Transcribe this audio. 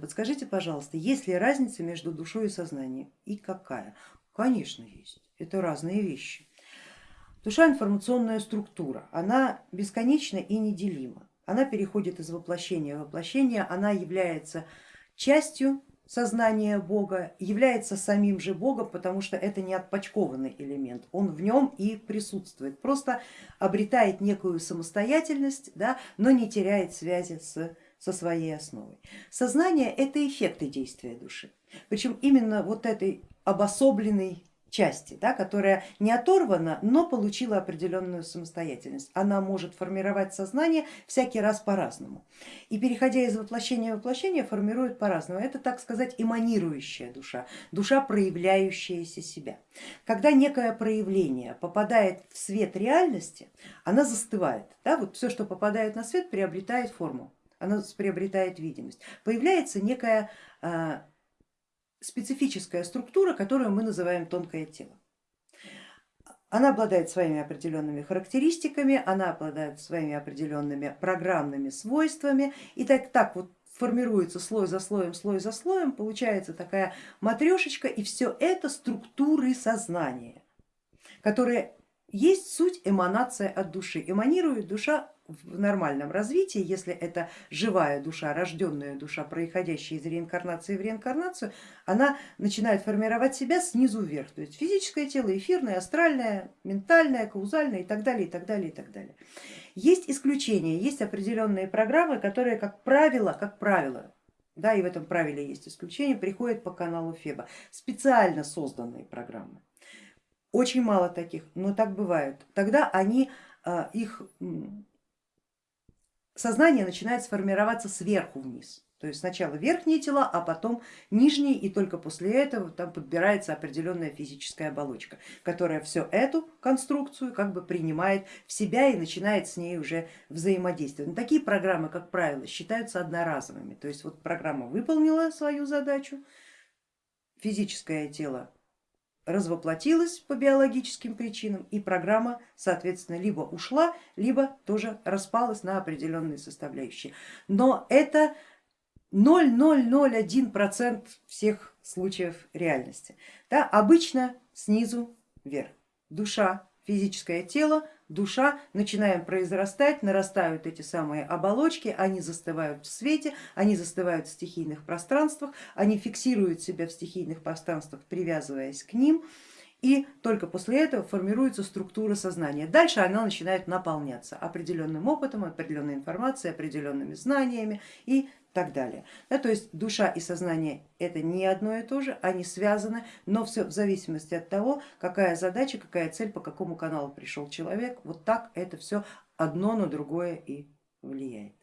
Подскажите, пожалуйста, есть ли разница между душой и сознанием и какая? Конечно есть, это разные вещи. Душа информационная структура, она бесконечна и неделима. Она переходит из воплощения в воплощение, она является частью сознания Бога, является самим же Богом, потому что это не отпочкованный элемент, он в нем и присутствует, просто обретает некую самостоятельность, да, но не теряет связи с со своей основой. Сознание это эффекты действия души, причем именно вот этой обособленной части, да, которая не оторвана, но получила определенную самостоятельность. Она может формировать сознание всякий раз по-разному. И переходя из воплощения в воплощение, формирует по-разному. Это, так сказать, эманирующая душа, душа, проявляющаяся себя. Когда некое проявление попадает в свет реальности, она застывает. Да, вот все, что попадает на свет, приобретает форму она приобретает видимость. Появляется некая а, специфическая структура, которую мы называем тонкое тело. Она обладает своими определенными характеристиками, она обладает своими определенными программными свойствами и так, так вот формируется слой за слоем, слой за слоем, получается такая матрешечка и все это структуры сознания, которые есть суть эманация от души. Эманирует душа в нормальном развитии, если это живая душа, рожденная душа, происходящая из реинкарнации в реинкарнацию, она начинает формировать себя снизу вверх, то есть физическое тело, эфирное, астральное, ментальное, каузальное и так далее, и так далее, и так далее. Есть исключения, есть определенные программы, которые, как правило, как правило, да, и в этом правиле есть исключение, приходят по каналу Феба, специально созданные программы. Очень мало таких, но так бывает. Тогда они а, их сознание начинает сформироваться сверху вниз. То есть сначала верхние тела, а потом нижние, и только после этого там подбирается определенная физическая оболочка, которая всю эту конструкцию как бы принимает в себя и начинает с ней уже взаимодействовать. Но такие программы, как правило, считаются одноразовыми. То есть вот программа выполнила свою задачу, физическое тело развоплотилась по биологическим причинам и программа соответственно либо ушла, либо тоже распалась на определенные составляющие. Но это 0,001% всех случаев реальности. Да, обычно снизу вверх. Душа, физическое тело душа, начинаем произрастать, нарастают эти самые оболочки, они застывают в свете, они застывают в стихийных пространствах, они фиксируют себя в стихийных пространствах, привязываясь к ним, и только после этого формируется структура сознания. Дальше она начинает наполняться определенным опытом, определенной информацией, определенными знаниями и так далее. Да, то есть душа и сознание это не одно и то же, они связаны, но все в зависимости от того, какая задача, какая цель, по какому каналу пришел человек, вот так это все одно на другое и влияет.